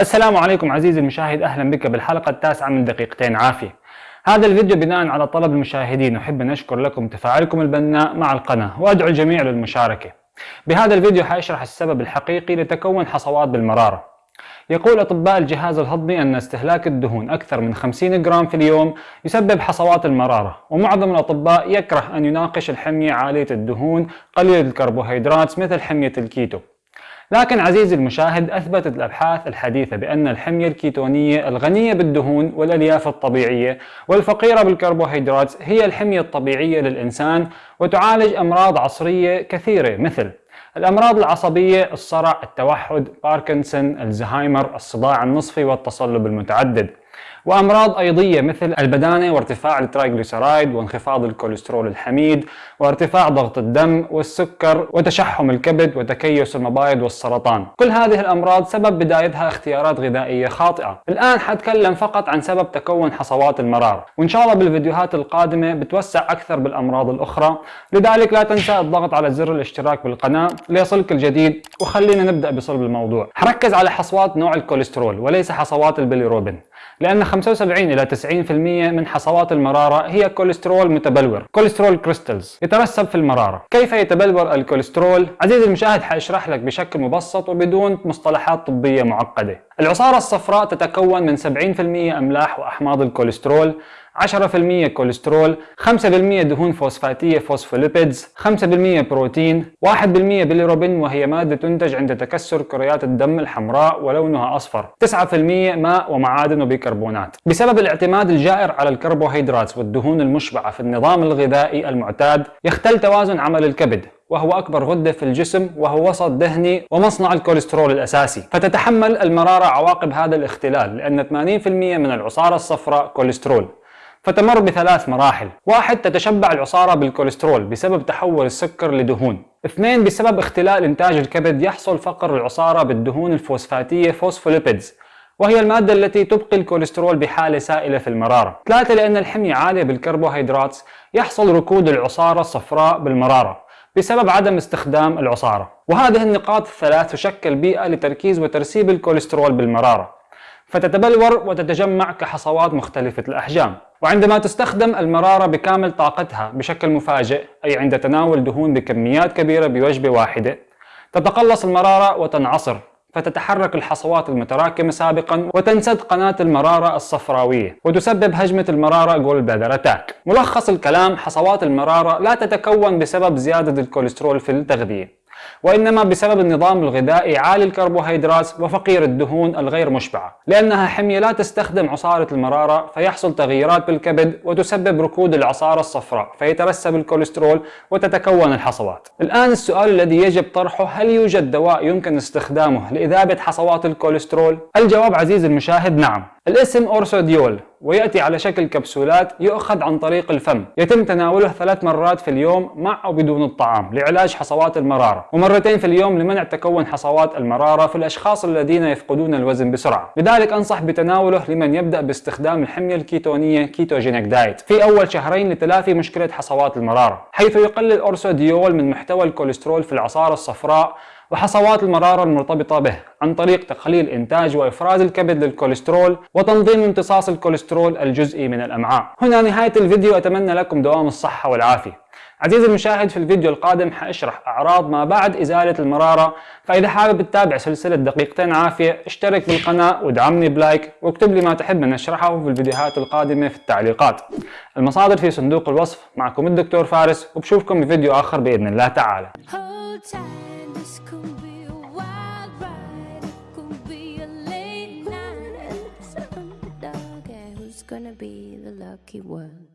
السلام عليكم عزيزي المشاهد أهلا بك بالحلقة التاسعة من دقيقتين عافية. هذا الفيديو بناء على طلب المشاهدين أحب أن أشكر لكم تفاعلكم البناء مع القناة وأدعو الجميع للمشاركة. بهذا الفيديو حأشرح السبب الحقيقي لتكون حصوات بالمرارة. يقول أطباء الجهاز الهضمي أن استهلاك الدهون أكثر من 50 جرام في اليوم يسبب حصوات المرارة، ومعظم الأطباء يكره أن يناقش الحمية عالية الدهون قليله الكربوهيدرات مثل حمية الكيتو. لكن عزيزي المشاهد أثبتت الأبحاث الحديثة بأن الحمية الكيتونية الغنية بالدهون والألياف الطبيعية والفقيرة بالكربوهيدرات هي الحمية الطبيعية للإنسان وتعالج أمراض عصرية كثيرة مثل الأمراض العصبية الصرع التوحد باركنسون الزهايمر الصداع النصفي والتصلب المتعدد. وأمراض أيضية مثل البدانة وارتفاع ال triglyceride وانخفاض الكوليسترول الحميد وارتفاع ضغط الدم والسكر وتشحم الكبد وتكيس المبايض والسرطان. كل هذه الأمراض سبب بدايتها اختيارات غذائية خاطئة. الآن حتكلم فقط عن سبب تكون حصوات المرارة وإن شاء الله بالفيديوهات القادمة بتوسع أكثر بالأمراض الأخرى. لذلك لا تنسى الضغط على زر الاشتراك بالقناة ليصلك الجديد. وخلينا نبدأ بصلب الموضوع. حركز على حصوات نوع الكوليسترول وليس حصوات البيليروبين لأن 75 إلى 90% من حصوات المرارة هي كوليسترول متبلور cholesterol crystals يترسب في المرارة كيف يتبلور الكوليسترول؟ عزيزي المشاهد حأشرح لك بشكل مبسط وبدون مصطلحات طبية معقدة العصارة الصفراء تتكون من 70% أملاح وأحماض الكوليسترول 10% كوليسترول 5% دهون فوسفاتية phospholipids 5% بروتين 1% بيليروبين وهي مادة تنتج عند تكسر كريات الدم الحمراء ولونها أصفر. 9% ماء ومعادن وبيكربونات. بسبب الاعتماد الجائر على الكربوهيدرات والدهون المشبعة في النظام الغذائي المعتاد يختل توازن عمل الكبد وهو أكبر غدة في الجسم وهو وسط دهني ومصنع الكوليسترول الأساسي. فتتحمل المرارة عواقب هذا الاختلال لأن 80% من العصارة الصفراء كوليسترول. فتمر بثلاث مراحل. واحد تتشبع العصارة بالكوليسترول بسبب تحول السكر لدهون. اثنين بسبب اختلال إنتاج الكبد يحصل فقر العصارة بالدهون الفوسفاتية phospholipids وهي المادة التي تبقي الكوليسترول بحالة سائلة في المرارة. ثلاثة لأن الحمية عالية بالكربوهيدرات يحصل ركود العصارة الصفراء بالمرارة بسبب عدم استخدام العصارة. وهذه النقاط الثلاث تشكل بيئة لتركيز وترسيب الكوليسترول بالمرارة. فتتبلور وتتجمع كحصوات مختلفة الأحجام. وعندما تستخدم المرارة بكامل طاقتها بشكل مفاجئ أي عند تناول دهون بكميات كبيرة بوجبة واحدة تتقلص المرارة وتنعصر فتتحرك الحصوات المتراكمة سابقا وتنسد قناة المرارة الصفراوية وتسبب هجمة المرارة gallbladder attack ملخص الكلام حصوات المرارة لا تتكون بسبب زيادة الكوليسترول في التغذية. وإنما بسبب النظام الغذائي عالي الكربوهيدرات وفقير الدهون الغير مشبعة. لأنها حمية لا تستخدم عصارة المرارة فيحصل تغييرات بالكبد وتسبب ركود العصارة الصفراء فيترسب الكوليسترول وتتكون الحصوات. الآن السؤال الذي يجب طرحه هل يوجد دواء يمكن استخدامه لإذابة حصوات الكوليسترول؟ الجواب عزيزي المشاهد نعم. الاسم أورسوديول. ويأتي على شكل كبسولات يؤخذ عن طريق الفم. يتم تناوله ثلاث مرات في اليوم مع أو بدون الطعام لعلاج حصوات المرارة ومرتين في اليوم لمنع تكون حصوات المرارة في الأشخاص الذين يفقدون الوزن بسرعة. لذلك أنصح بتناوله لمن يبدأ باستخدام الحمية الكيتونية ketogenic diet في أول شهرين لتلافي مشكلة حصوات المرارة حيث يقلل أورسوديول من محتوى الكوليسترول في العصارة الصفراء وحصوات المرارة المرتبطة به عن طريق تقليل إنتاج وإفراز الكبد للكوليسترول وتنظيم امتصاص الكوليسترول الجزئي من الأمعاء. هنا نهاية الفيديو أتمنى لكم دوام الصحة والعافية. عزيزي المشاهد في الفيديو القادم حأشرح أعراض ما بعد إزالة المرارة فإذا حابب تتابع سلسلة دقيقتين عافية اشترك بالقناة وادعمني ب like واكتب لي ما تحب أن أشرحه في الفيديوهات القادمة في التعليقات. المصادر في صندوق الوصف معكم الدكتور فارس وبشوفكم في فيديو آخر بإذن الله تعالى. This could be a wild ride, it could be a late night, underdog, who's gonna be the lucky one?